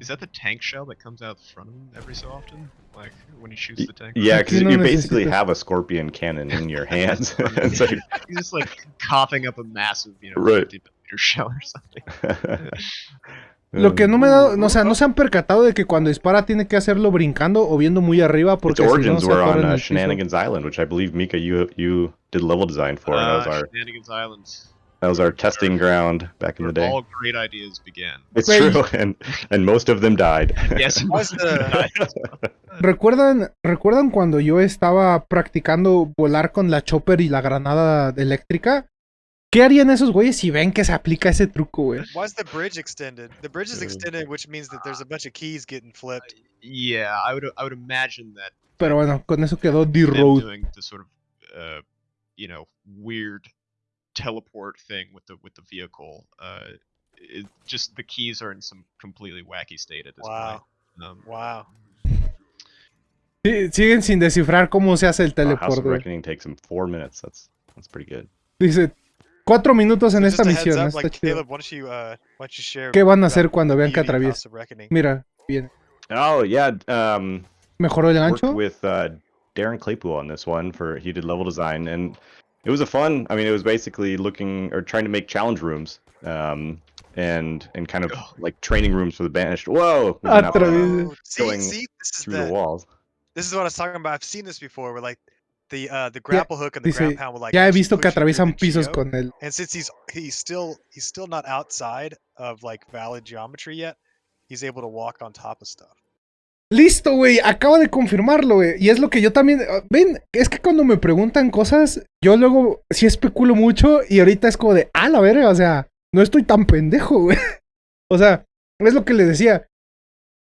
is that the tank shell that comes out front of him every so often? Like when he shoots the tank? Yeah, because no you basically have a scorpion cannon in your hands. It's like- He's just like coughing up a massive, you know, Right. 50 millimeter shell or something. Lo que no me da, no, o sea, no se han percatado de que cuando dispara tiene que hacerlo brincando o viendo muy arriba Its porque si no origins were on uh. Shenanigans Island, which I believe Mika you you did level design for, and that was Uh, our Shenanigans Island. That was our testing ground back in the day. all great ideas began. It's Wait. true, and and most of them died. Yes. Why's the- ¿Recuerdan, ¿Recuerdan cuando yo estaba practicando volar con la chopper y la granada eléctrica? ¿Qué harían esos güeyes si ven que se aplica ese truco, güey? Why is the bridge extended? The bridge is extended, which means that there's a bunch of keys getting flipped. yeah, I would I would imagine that Pero bueno, con eso quedó them D-Road. doing the sort of uh, you know weird teleport thing with the with the vehicle. Uh, it, just the keys are in some completely wacky state at this Wow. point. Um, Wow. Sí, siguen sin descifrar cómo se hace el Uh, House of teleporte. Reckoning takes him four minutes. That's that's pretty good. Dice, cuatro minutos en So esta just a heads misión, up, está like, chido. Caleb, why don't you, uh, why don't you share ¿Qué van a about hacer cuando vean que beauty of atraviesa? House Reckoning? Mira, bien. Oh yeah, um, ¿Mejoró el worked gancho? with uh, Darren Claypool on this one for he did level design and it was a fun. I mean, it was basically looking or trying to make challenge rooms. Um, and and kind of Oh. like training rooms for the banished. Whoa, we went out Atraviesa. Oh, see, going see, this is through the the, walls. this is what I was talking about. I've seen this before, where like the uh the grapple hook and the dice, ground pound will like. Ya he actually visto que push you atraviesan pisos geo, con él. And since he's he's still he's still not outside of like valid geometry yet, he's able to walk on top of stuff. Listo, güey, acaba de confirmarlo, güey. Y es lo que yo también... ah, Ven, es que cuando me preguntan cosas, yo luego sí especulo mucho y ahorita es como de, ah, la verga, o sea, no estoy tan pendejo, güey. O sea, es lo que les decía.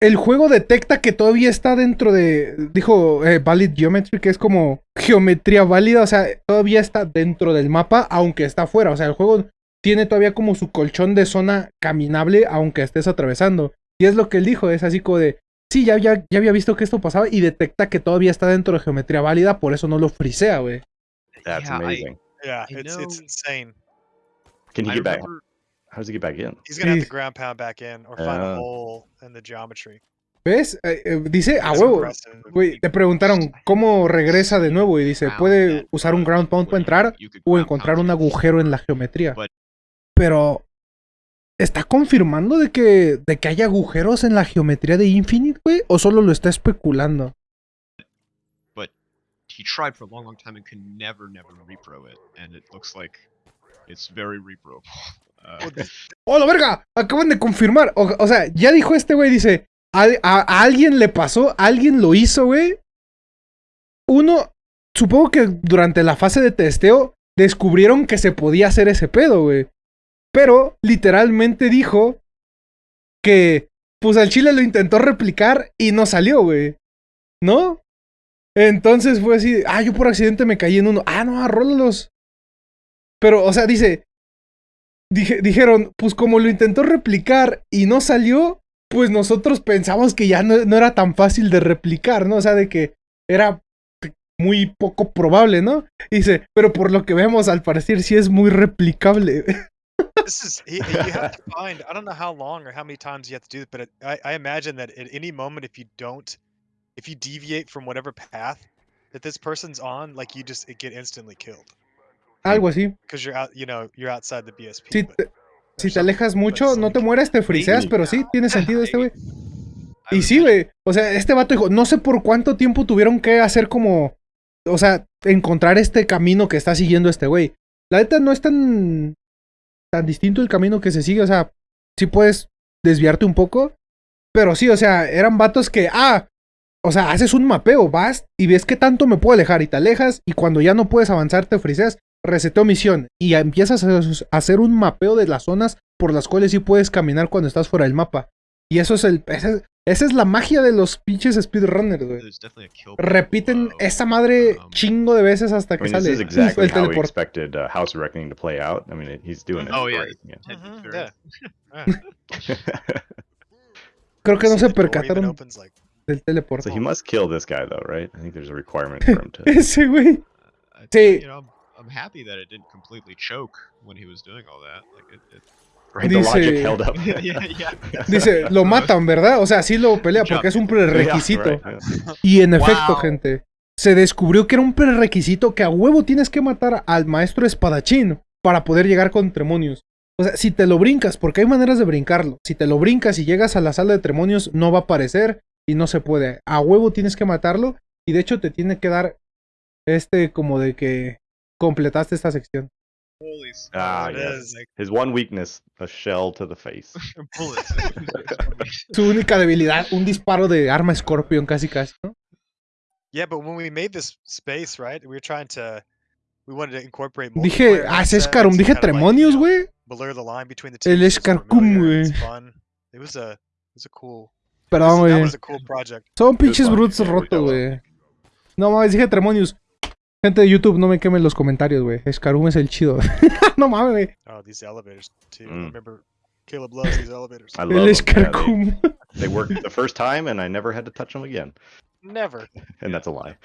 El juego detecta que todavía está dentro de, dijo eh, Valid Geometry, que es como geometría válida, o sea, todavía está dentro del mapa, aunque está fuera. O sea, el juego tiene todavía como su colchón de zona caminable, aunque estés atravesando. Y es lo que él dijo, es así como de, sí, ya había, ya había visto que esto pasaba y detecta que todavía está dentro de geometría válida, por eso no lo frisea, güey. That's Yeah, I- amazing. Yeah, I it's insane. Can he I get back? remember How does he get back in? He's gonna have to ground pound back in or find a Ah. hole in the geometry. ¿Ves? Eh, eh, dice, a huevo. Güey, te preguntaron cómo regresa de nuevo y dice, puede usar un ground pound para entrar o encontrar un agujero en la geometría. Pero ¿está confirmando de que de que hay agujeros en la geometría de Infinite, güey? ¿O solo lo está especulando? he tried for a long, long time and could never, never repro it, and it looks like it's very reproable. Uh, Well, th- ¡Oh, la verga! Acaban de confirmar. O, o sea, ya dijo este güey, dice, a, a- a alguien le pasó, alguien lo hizo, güey. Uno, supongo que durante la fase de testeo descubrieron que se podía hacer ese pedo, güey. Pero literalmente dijo que pues al chile lo intentó replicar y no salió, güey. ¿No? Entonces fue así, ah, yo por accidente me caí en uno. Ah, no, arrólalos. Pero, o sea, dice, dije, dijeron, pues como lo intentó replicar y no salió, pues nosotros pensamos que ya no, no era tan fácil de replicar, ¿no? O sea, de que era muy poco probable, ¿no? Dice, pero por lo que vemos, al parecer sí es muy replicable. This is you have to find. I don't know how long or how many times you have to do it, but it, I, I imagine that at any moment, if you don't, if you deviate from whatever path that this person's on, like you just it get instantly killed Algo así. because you're out. You know, you're outside the BSP. Si but- te, si alejas mucho, no te mueres, te friseas, pero sí, tiene sentido este güey. Y sí, güey. O sea, este vato dijo, no sé por cuánto tiempo tuvieron que hacer como. O sea, encontrar este camino que está siguiendo este güey. La neta no es tan. Tan distinto el camino que se sigue. O sea, sí puedes desviarte un poco. Pero sí, o sea, eran vatos que. Ah. O sea, haces un mapeo, vas y ves qué tanto me puedo alejar y te alejas. Y cuando ya no puedes avanzar, te friseas. Reseteo misión. Y empiezas a hacer un mapeo de las zonas por las cuales sí puedes caminar cuando estás fuera del mapa. Y eso es el. ese es- esa es la magia de los pinches speedrunners, güey. Repiten below. esa madre Um, chingo de veces hasta I que mean, sale exactly el teleport. expected uh, House of Reckoning to play out. I mean, it, he's doing it. Oh, yeah. great, yeah. Ted Fury. yeah. Creo que no se percataron like, del teleport. so he must kill this guy, though, right? I think there's a requirement for him to. Ese güey. I- Sí. You know, I'm, I'm happy that it didn't completely choke when he was doing all that. Like it, it Right, the logic Dice- held up. yeah, yeah, yeah. Dice, lo matan, ¿verdad? O sea, sí lo pelea porque es un Yeah, prerequisito. right. Y en efecto, gente, se descubrió que era un prerequisito que a huevo tienes que matar al maestro espadachín para poder llegar con Tremonius. O sea, si te lo brincas, porque hay maneras de brincarlo. Si te lo brincas y llegas a la sala de Tremonius, no va a aparecer y no se puede. A huevo tienes que matarlo y de hecho te tiene que dar este como de que completaste esta sección. Holy s- Ah, it yes. is. Like, His one weakness, a shell to the face. bullets. Su única debilidad, un disparo de arma Scorpion casi casi, ¿no? Yeah, but when we made this space, right, we were trying to, we wanted to incorporate. Dije, ah, es assets Escarum, dije kind of like, you Tremonius, güey. Blur the line between the two. El so it's Escarcum, güey. It was a, it was a cool. Perdón, that güey. was a cool project. Son pinches fun, brutes rotos, güey. No mames, dije Tremonius. Gente de YouTube, no me quemen los comentarios, güey. Escarum es el chido. no mames, güey. Oh, these elevators too. Mm. remember Caleb loves these elevators. I love El 'em, yeah, Escarcum. they, they worked the first time, and I never had to touch them again. Never. And that's a lie.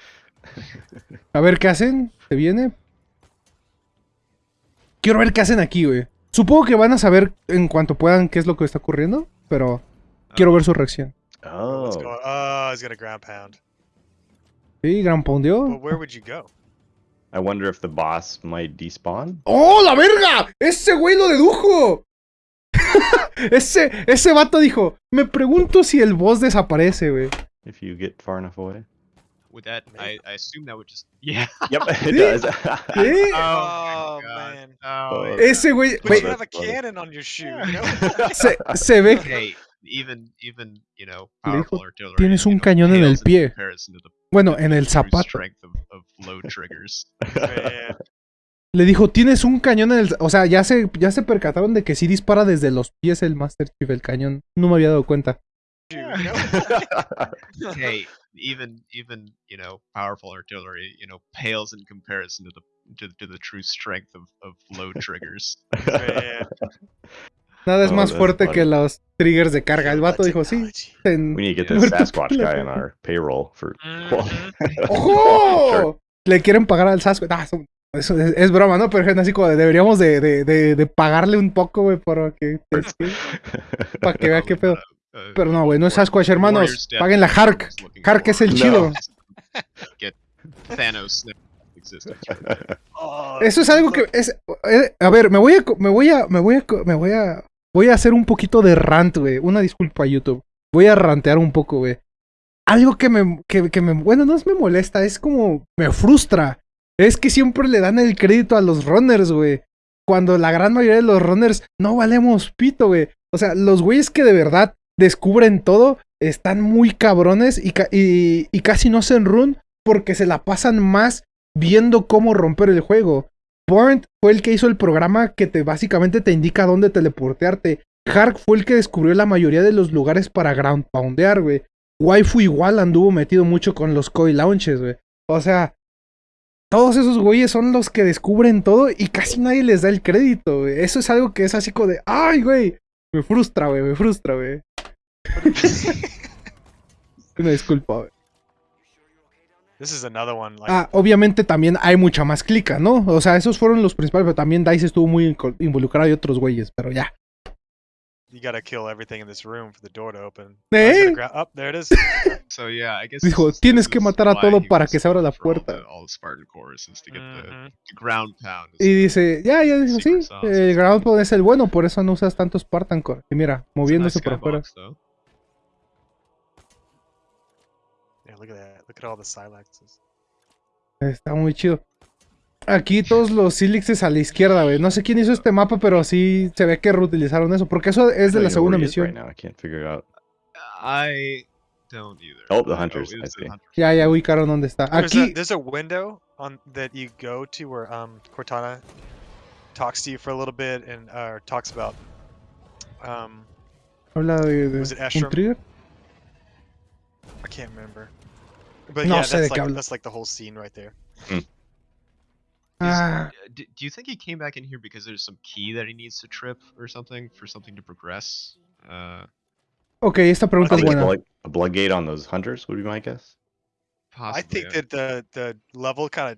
A ver qué hacen. ¿Se viene? Quiero ver qué hacen aquí, güey. Supongo que van a saber en cuanto puedan qué es lo que está ocurriendo, pero quiero ver su reacción. Oh? Oh, he's got a ground pound. Sí, gran But pondio. where would you go? I wonder if the boss might despawn. ¡Oh, la verga! ¡Ese güey lo dedujo! ese, ese vato dijo, me pregunto si el boss desaparece, güey. If you get far enough away. With that, I, I assume that would just yeah. Yep, it Sí. does. ¿Sí? Oh, my God. man. Oh, Oh. Ese güey, But güey, you have a cannon on your shoe, you know? se, se ve hey, even even you know Le dijo, powerful artillery. "Tienes you un know, cañón en el pie." Bueno, en el zapato. Le dijo, tienes un cañón en el... O sea, ya se, ya se percataron de que sí dispara desde los pies el Master Chief, el cañón. No me había dado cuenta. Hey, even even you know powerful artillery, you know, pales in comparison to the to, to the true strength of, of low triggers. Nada es Oh, más fuerte funny. que los triggers de carga. El vato dijo, sí. we need to get this Sasquatch guy on our payroll for quality. ¡Ojo! Le quieren pagar al Sasquatch. Ah, eso, es, es broma, ¿no? Pero gente, así como de- deberíamos de, de, de, de pagarle un poco, güey, para que, para que vea qué pedo. Uh, Pero no, güey, no es Sasquatch, hermanos. Paguen la Hark. Hark es el chido. Get Thanos Eso es algo que es eh, a ver, me voy a me voy a me voy a me voy a voy a hacer un poquito de rant, güey. Una disculpa YouTube. Voy a rantear un poco, güey. Algo que me que, me bueno, no es me molesta, es como me frustra. Es que siempre le dan el crédito a los runners, güey. Cuando la gran mayoría de los runners no valemos pito, güey. O sea, los güeyes que de verdad descubren todo están muy cabrones y, ca- y, y casi no hacen run porque se la pasan más viendo cómo romper el juego. Burnt fue el que hizo el programa que te básicamente te indica dónde teleportearte. Hark fue el que descubrió la mayoría de los lugares para ground poundear, güey. Waifu igual anduvo metido mucho con los coil launches, güey. O sea, todos esos güeyes son los que descubren todo y casi nadie les da el crédito, güey. Eso es algo que es así como de, ay, güey. Me frustra, güey, me frustra, güey. Una disculpa, güey. This is another one. Like, Ah, obviamente también hay mucha más clica, ¿no? O sea, esos fueron los principales, pero también Dice estuvo muy involucrado y otros güeyes, pero ya. you gotta kill everything in this room for the door to open. ¿Eh? Up there it is. So yeah, I guess Dijo, "Tienes que matar a todo para que se abra la puerta. the- All the Spartan cores is to get the, Mhm. the ground pound. is Y dice, ya, ya dijo, sí, el ground pound es el bueno, por eso no usas tanto Spartan Core. Y mira, moviéndose nice por afuera. Yeah, look at that. Look at all the silaxes. Está muy chido. Aquí todos los Silixes a la izquierda, güey. No sé quién hizo este mapa, pero sí se ve que reutilizaron eso, porque eso es de I la don't even know segunda is right misión. now. I can't figure out. I don't either. Oh, the hunters, it I see. hunters. Ya, ya ubicaron dónde está. There's a, Aquí, there's a window on that you go to where um Cortana talks to you for a little bit and uh, talks about um habla de, de Was it trigger. I can't remember. But No yeah, that's qué like that's like the whole scene right there. Ah, uh, d- do you think he came back in here because there's some key that he needs to trip or something for something to progress? Uh, ok, esta pregunta es buena. like a blood gate on those hunters would be my guess. possibly. I think uh, that the the level kind of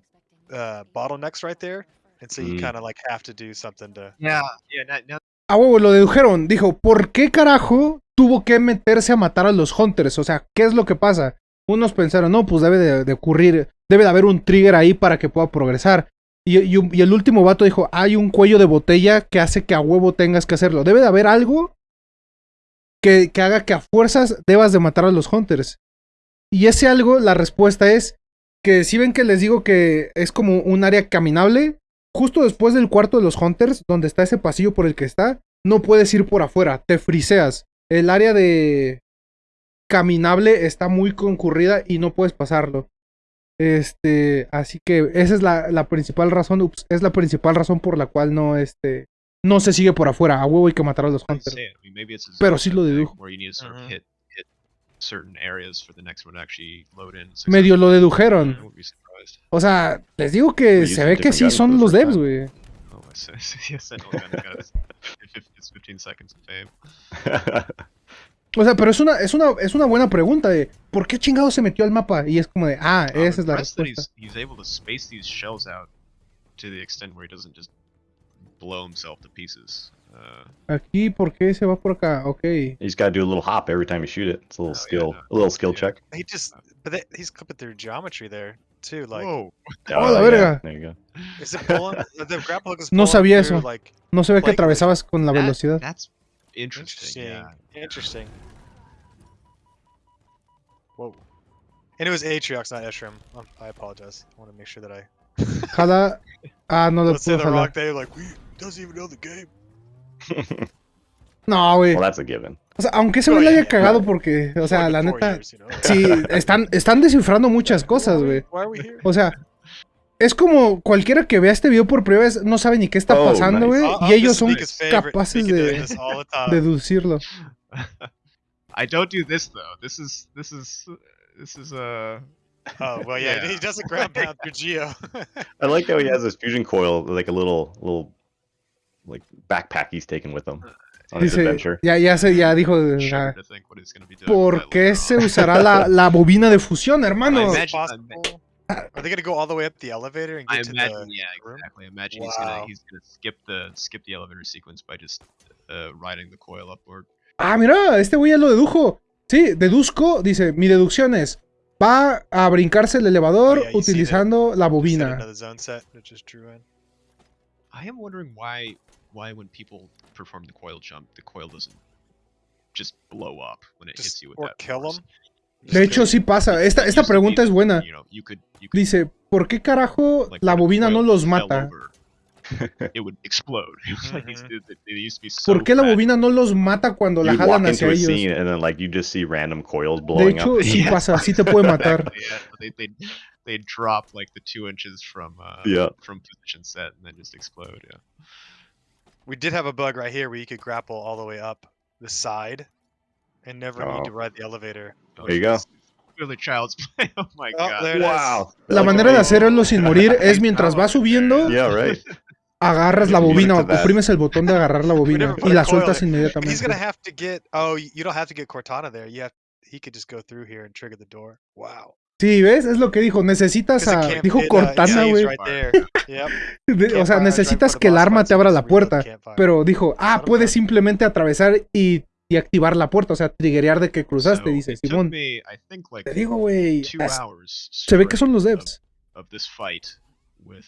uh, bottlenecks right there, and so you Mm. kind of like have to do something to. Yeah, yeah. Now, now A huevo, lo dedujeron. Dijo, ¿por qué carajo tuvo que meterse a matar a los Hunters? O sea, ¿qué es lo que pasa? Unos pensaron, no, pues debe de, ocurrir, debe de haber un trigger ahí para que pueda progresar. Y el último vato dijo, hay un cuello de botella que hace que a huevo tengas que hacerlo. Debe de haber algo que, que haga que a fuerzas debas de matar a los Hunters. Y ese algo, la respuesta es que si ven que les digo que es como un área caminable, justo después del cuarto de los Hunters, donde está ese pasillo por el que está, no puedes ir por afuera, te friseas. El área de caminable está muy concurrida y no puedes pasarlo. Este, así que esa es la, la principal razón, ups, es la principal razón por la cual no, este, no se sigue por afuera. A huevo hay que matar a los Hunters. Pero sí lo dedujo. Medio lo dedujeron. O sea, les digo que se ve que sí son los devs, güey. O sea, pero es una, es una, es una buena pregunta de ¿por qué chingado se metió al mapa? Y es como de, ah, I'm esa es la respuesta. He's, he's able to space these shells out to the extent where he doesn't just blow himself to pieces. Uh, Aquí, ¿por qué se va por acá? Ok. you just gotta do a little hop every time you shoot it. It's a little Oh, yeah, skill, no. a little skill Yeah. check. He just, but they, he's clipping through geometry there too. Like, whoa! Oh, la yeah, verga. There you go. is it pulling? the grapple hook is No sabía through, eso. Like, No se ve que atravesabas con la That- velocidad. That's interesting. interesting, Yeah. interesting. Whoa. And it was Atriox, not Eshram. Um, I apologize. I want to make sure that I. Jala. Ah, no lo Let's say puedo the jalar. thing. Like, we doesn't even know the game. No, güey. well, that's a given. O sea, aunque ese güey le yeah, haya cagado porque, o sea, la neta. years, you know? Sí, están, están descifrando muchas cosas, güey. Why are we here? O sea, es como cualquiera que vea este video por primera vez no sabe ni qué está Oh, pasando, güey. Uh, uh, Y ellos this is son capaces de deducirlo. I don't do this though. This is this is this is uh Oh well, yeah, Yeah. he doesn't ground pound through Geo. I like how he has this fusion coil, like a little little like backpack he's taking with him on his Dice, adventure. ya, ya se, ya dijo, with ¿por qué later se usará la, la bobina de fusión, hermano? Imagine- I? Are they gonna go all the way up the elevator and I get to imagine, the yeah, room? exactly. I imagine he's gonna he's gonna skip the skip the elevator sequence by just uh, riding the coil upward. Ah, mira, este güey ya lo dedujo. Sí, deduzco, dice, mi deducción es, va a brincarse el elevador Oh, yeah, you see utilizando la bobina. another zone set that just drew in. I am wondering why why when people perform the coil jump, the coil doesn't just blow up when it hits you with or that kill force. them. De hecho, sí pasa. Esta, esta pregunta es buena. You know, you could, you could, Dice, ¿por qué carajo la bobina no los mata? it would explode. It was like these, they, they used to be so ¿Por qué la bobina no los mata cuando la jalan into hacia a ellos? scene and then like you just see random coils De blowing hecho, up. sí pasa, sí te puede matar. They they they drop like the two inches from uh Yeah. from position set and then just explode. Yeah. We did have a bug right here where you could grapple all the way up the side and never need Oh. to ride the elevator. There you go. La manera de hacerlo sin morir es mientras va subiendo, Yeah, right. agarras la bobina o oprimes el botón de agarrar la bobina y la sueltas. He's inmediatamente. gonna have to get. Oh, y- you don't have to get Cortana there. You have. He could just go through here and trigger the door. Wow. Sí, ¿ves? Es lo que dijo. Necesitas a... Dijo uh, Cortana, güey. O sea, necesitas que el arma te abra la puerta. Pero dijo, ah, puedes simplemente atravesar y, y activar la puerta. O sea, triggerear de que cruzaste, So, dice Simón. me, I think like Te digo, güey. Se ve que son los devs. Of, of this fight with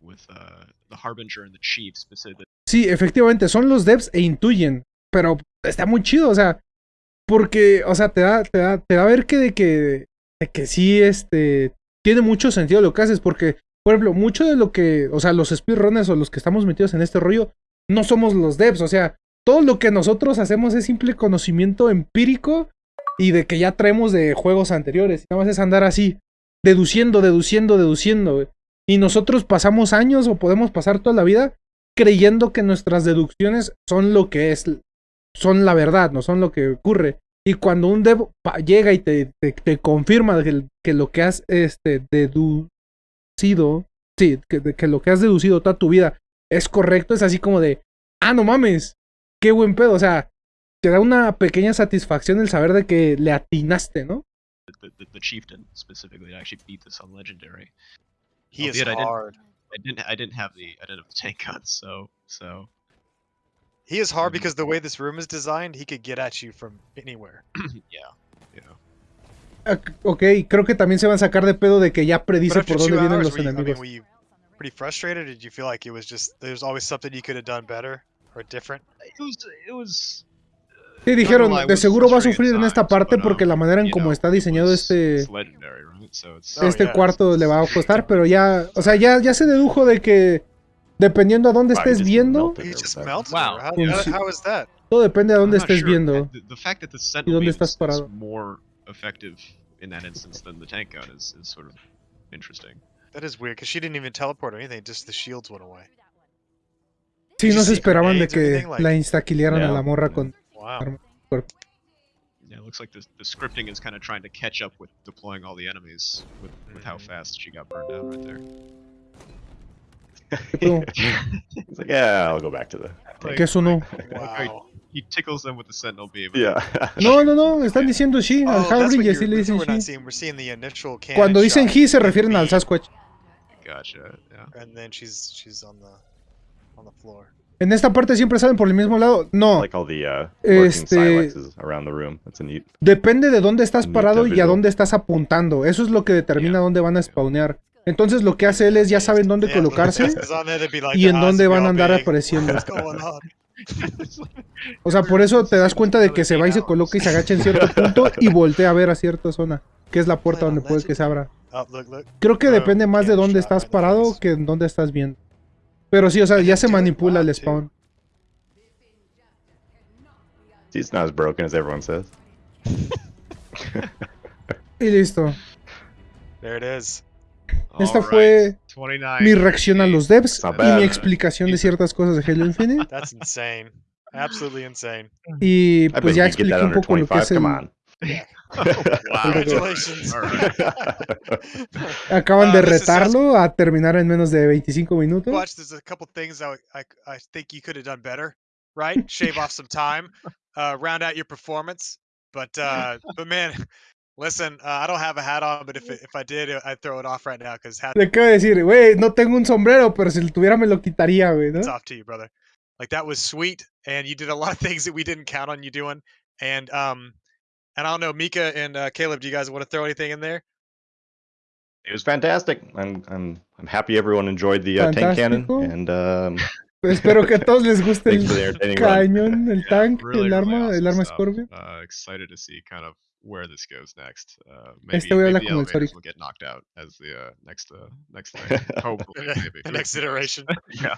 with uh the Harbinger and the Chief specifically. Sí, efectivamente, son los devs e intuyen. Pero está muy chido, o sea. Porque, o sea, te da, te da, te da a ver que de que. De que sí, este. Tiene mucho sentido lo que haces. Porque, por ejemplo, mucho de lo que. O sea, los speedrunners o los que estamos metidos en este rollo. No somos los devs. O sea, todo lo que nosotros hacemos es simple conocimiento empírico. Y de que ya traemos de juegos anteriores. Nada más es andar así. Deduciendo, deduciendo, deduciendo. Y nosotros pasamos años o podemos pasar toda la vida creyendo que nuestras deducciones son lo que es, son la verdad, no son lo que ocurre. Y cuando un dev llega y te, te, confirma que, lo que has este, deducido, sí, que, que lo que has deducido toda tu vida es correcto, es así como de, ah, no mames, qué buen pedo, o sea, te da una pequeña satisfacción el saber de que le atinaste, ¿no? The, the, the Chieftain specifically. I actually beat this on Legendary. He is Albeit I didn't- hard. I didn't I didn't have the I didn't have the tank guns, so so He is hard because the way this room is designed, he could get at you from anywhere. yeah. Yeah. Ah, Ok, creo que también se van a sacar de pedo de que ya predice por dónde vienen hours, los you, I mean, enemigos. were you pretty frustrated? Or did you feel like it was just there's always something you could have done better or different? It was it was Sí, dijeron, de seguro va a sufrir en esta parte but, porque um, la manera en know, está diseñado was- este, Oh, este yeah, cuarto le va a costar, pero ya, o sea, ya, ya se dedujo de que dependiendo a dónde estés viendo, Pues todo depende de dónde estés sure. viendo. The, the fact that the sentinel dónde estás parado. more effective in that instance than the tank gun is, is sort of interesting. That is weird because she didn't even teleport or anything. Just the shields went away. Sí, no se esperaban de que la instaquilearan a Yeah. la morra con... Wow. Yeah, it looks like the, the scripting is kind of trying to catch up with deploying all the enemies with, with how Mhm. fast she got burned down right there. It's like, yeah, I'll go back to the. Like, ¿Qué eso no? Wow. he tickles them with the sentinel beam. Yeah. No, no, no, están diciendo sí, Oh, al that's what Howling y you're, así le dicen we're not sí. seeing. We're seeing the initial cannon Cuando dicen he se refieren al Sasquatch. Gotcha. Yeah. And then she's she's on the. En esta parte siempre salen por el mismo lado. No, like all the uh, Este- silexes around the room. That's a neat. depende de dónde estás parado y a dónde estás apuntando. Eso es lo que determina Yeah. dónde van a spawnear. Entonces lo que hace él es ya saben dónde colocarse y en "Ah, dónde van a andar apareciendo. O sea, por eso te das cuenta de que se va y se coloca y se agacha en cierto punto y voltea a ver a cierta zona, que es la puerta donde puede que se abra. Oh. Creo que Oh, depende más de dónde estás parado que en dónde estás viendo. Pero sí, o sea, ya se manipula el spawn. It's not as broken as everyone says. Y listo. There it is. Esta Alright, fue 29, Mi reacción a los devs y mi explicación de ciertas cosas de Halo Infinite. That's insane. Absolutely insane. Y pues ya expliqué un poco lo que 25. es el... Come on. Wow. Congratulations. Alright. Acaban de Uh, this is retarlo a terminar en menos de 25 minutos. Watch, there's a couple things I, I, I think you could have done better, right? Shave off some time, uh, round out your performance. But uh, but man, listen, uh, I don't have a hat on, but if it, if I did, I'd throw it off right now because hat Le acabo de decir, güey, no tengo un sombrero, pero si lo tuviera me lo quitaría, güey, ¿no? it's off to you, brother. Like that was sweet, and you did a lot of things that we didn't count on you doing. And um, and I don't know, Mika and uh, Caleb, do you guys want to throw anything in there? It was fantastic. I'm I'm I'm happy everyone enjoyed the uh, tank cannon, and um, Espero que a todos les guste thanks for the el cañón, el Yeah, tank, really, el really arma, el arma stuff. Scorpion. Uh, excited to see kind of where this goes next. Uh, maybe, Este güey habla maybe the como el elevators Sonic. will get knocked out as the uh, next uh, next thing. Hopefully, maybe. the next iteration. yeah.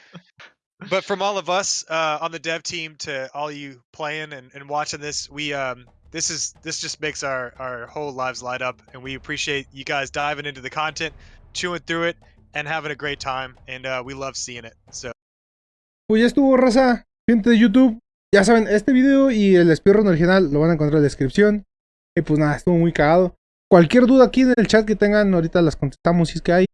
but from all of us uh, on the dev team to all you playing and, and watching this, we um this is this just makes our our whole lives light up, and we appreciate you guys diving into the content, chewing through it, and having a great time, and uh, we love seeing it. So Pues ya estuvo, raza. Gente de YouTube. Ya saben, este video y el speedrun original lo van a encontrar en la descripción. Y pues nada, estuvo muy cagado. Cualquier duda aquí en el chat que tengan, ahorita las contestamos si es que hay.